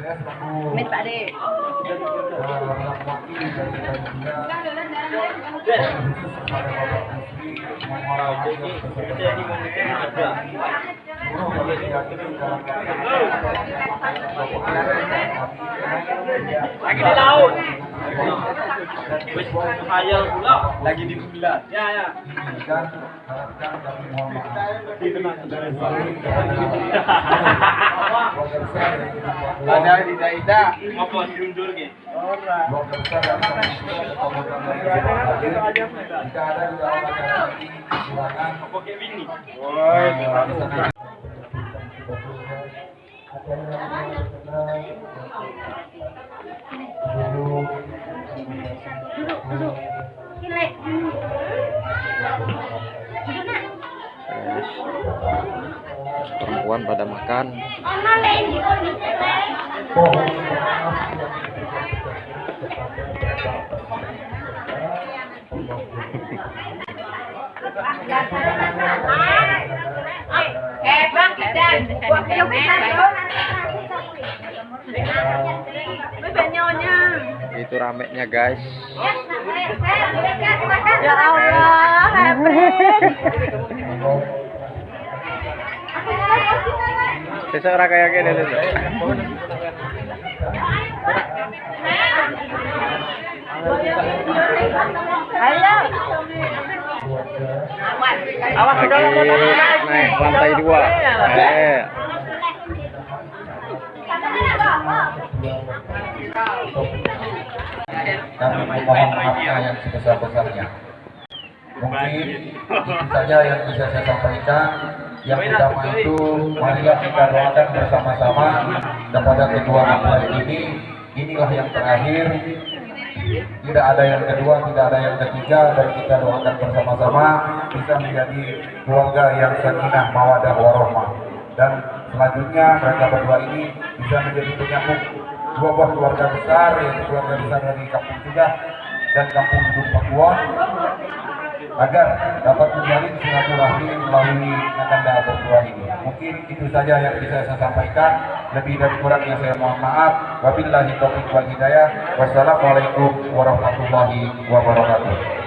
nggak salah. Mit Pak De. Lagi di laut. Wis pula. Lagi di bulan. Ya ya. Kilek. Guys, perempuan pada makan Ono le iki kok dicek. Eh, Bang, kita Bebek nyonya. itu ramenya guys Ya Allah, besok ora kayak gini dulu Ayo. lagi naik lantai dua eh kami memohon maafnya yang sebesar-besarnya. Mungkin saja yang bisa saya sampaikan. Yang utama itu, marilah kita doakan bersama-sama kepada kedua mempelai ini. Inilah yang terakhir. Tidak ada yang kedua, tidak ada yang ketiga, dan kita doakan bersama-sama bisa menjadi keluarga yang sakinah, mawadah, warahmah. Dan selanjutnya mereka berdua ini bisa menjadi penyambung dua buah keluarga besar yaitu keluarga besar dari kampung Sudah dan kampung Ujung Pakuwon agar dapat menjalin silaturahmi melalui nakanda berdua ini. Mungkin itu saja yang bisa saya sampaikan. Lebih dan kurangnya saya mohon maaf. Wabillahi taufiq wal hidayah. Wassalamualaikum warahmatullahi wabarakatuh.